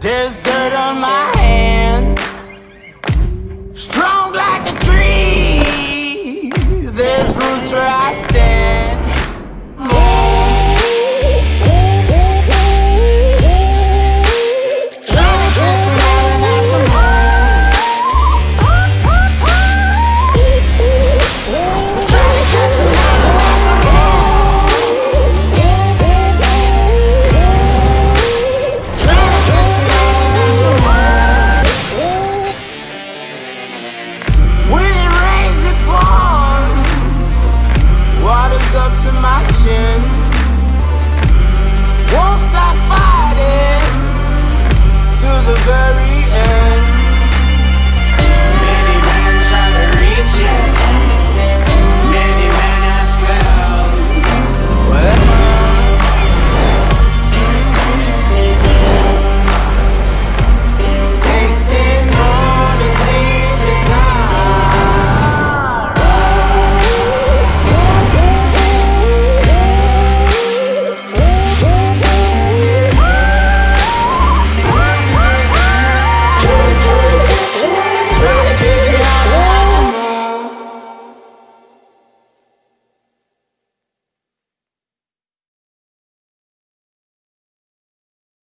There's dirt on my